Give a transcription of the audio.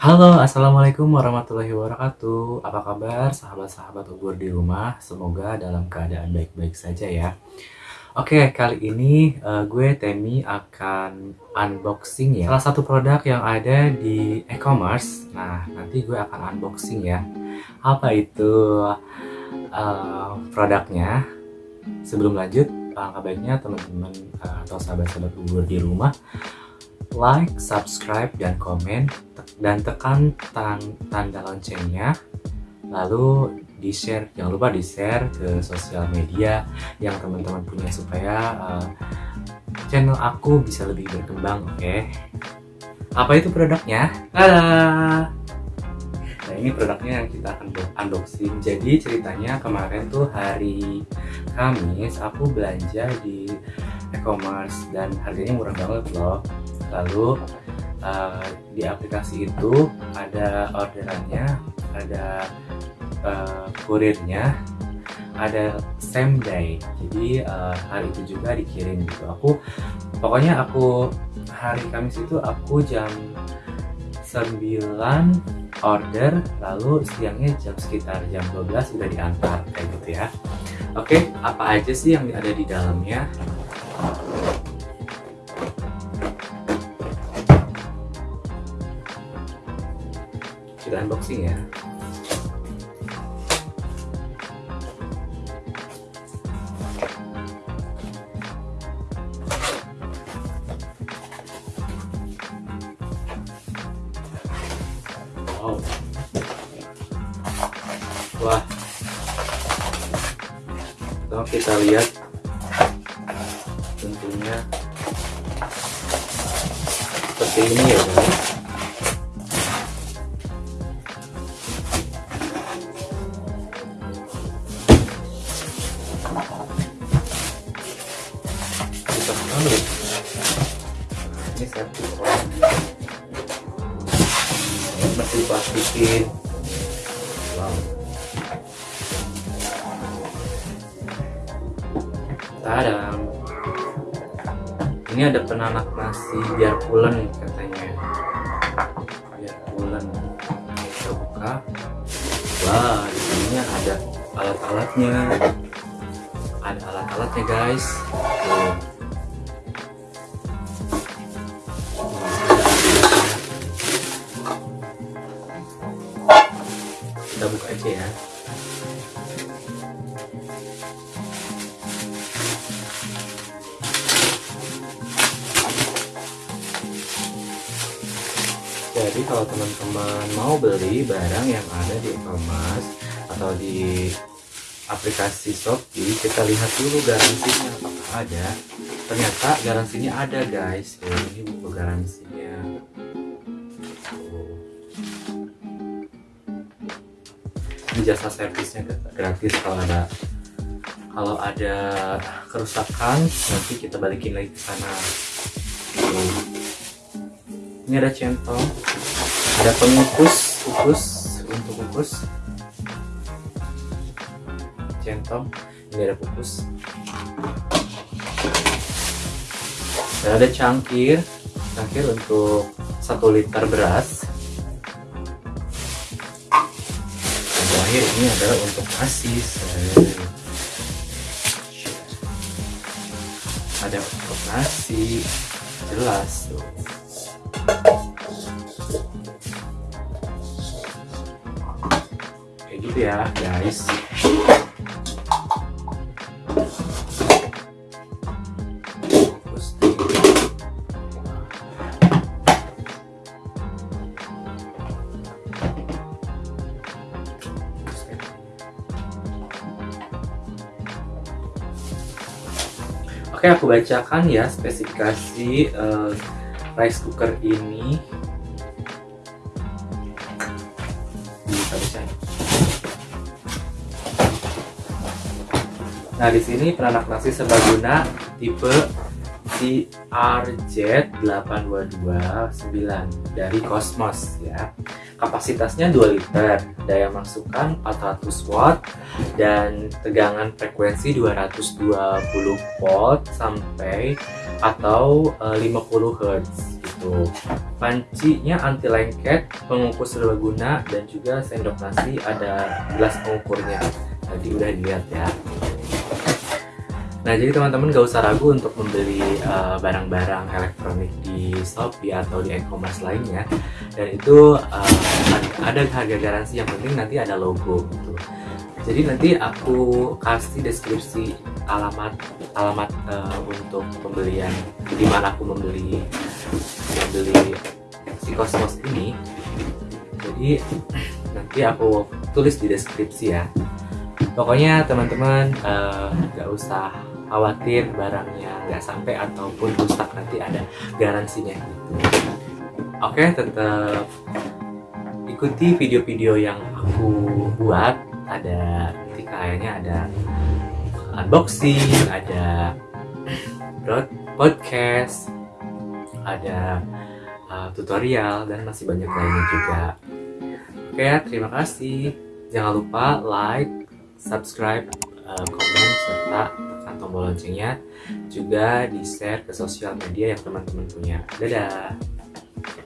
Halo, Assalamualaikum warahmatullahi wabarakatuh. Apa kabar sahabat-sahabat ubur di rumah? Semoga dalam keadaan baik-baik saja ya. Oke, kali ini uh, gue Temi akan unboxing ya. Salah satu produk yang ada di e-commerce. Nah, nanti gue akan unboxing ya. Apa itu uh, produknya? Sebelum lanjut, alangkah baiknya teman-teman uh, atau sahabat-sahabat ubur di rumah like, subscribe, dan komen dan tekan tanda loncengnya lalu di share jangan lupa di share ke sosial media yang teman-teman punya supaya uh, channel aku bisa lebih berkembang oke okay? apa itu produknya Tada! nah ini produknya yang kita akan unboxing jadi ceritanya kemarin tuh hari Kamis aku belanja di e-commerce dan harganya murah banget loh lalu uh, di aplikasi itu ada orderannya ada uh, kurirnya ada same day. Jadi uh, hari itu juga dikirim gitu. Aku pokoknya aku hari Kamis itu aku jam 9 order lalu siangnya jam sekitar jam 12 udah diantar kayak gitu ya. Oke apa aja sih yang ada di dalamnya kita unboxing ya. Wow. Wah. Kalau kita lihat tentunya seperti ini ya guys ini masih plastikin wow tadam ini ada penanak nasi biar pulen katanya. Biar pulen. Kita buka. Wah di sini ada alat-alatnya. Ada alat-alatnya guys. Tuh. Aja ya. Jadi kalau teman-teman mau beli barang yang ada di e-commerce atau di aplikasi Shopee kita lihat dulu garansinya apakah ada ternyata garansinya ada guys. Ini buku garansinya jasa servisnya gratis kalau ada kalau ada kerusakan nanti kita balikin lagi ke sana. Ini ada centong ada pengukus ukus untuk ukus. Centong ini ada kukus. Dan ada cangkir cangkir untuk satu liter beras terakhir ini adalah untuk nasi ada untuk nasi. Jelas tuh. Kayak gitu ya guys Oke, aku bacakan ya spesifikasi uh, rice cooker ini. Nah, di sini penanak nasi serbaguna tipe CRJ8229 dari Cosmos ya. Kapasitasnya 2 liter, daya masukan 400 watt dan tegangan frekuensi 220 volt sampai atau uh, 50 Hz gitu. pancinya anti lengket pengukur serbaguna dan juga sendok nasi ada gelas pengukurnya tadi udah dilihat ya Nah jadi teman-teman gak usah ragu untuk membeli eh, barang-barang uh, elektronik di Shopee atau di e-commerce lainnya dan itu uh, ada harga garansi yang penting nanti ada logo gitu. Jadi nanti aku kasih deskripsi alamat alamat uh, untuk pembelian di mana aku membeli membeli si Cosmos ini. Jadi nanti aku tulis di deskripsi ya. Pokoknya teman-teman uh, gak usah khawatir barangnya nggak sampai ataupun rusak nanti ada garansinya. Gitu. Oke tetap ikuti video-video yang aku buat. Ada nanti kayaknya ada unboxing ada podcast ada uh, tutorial dan masih banyak lainnya juga. Oke terima kasih. Jangan lupa like subscribe uh, komen serta tombol loncengnya juga di share ke sosial media yang teman-teman punya. Dadah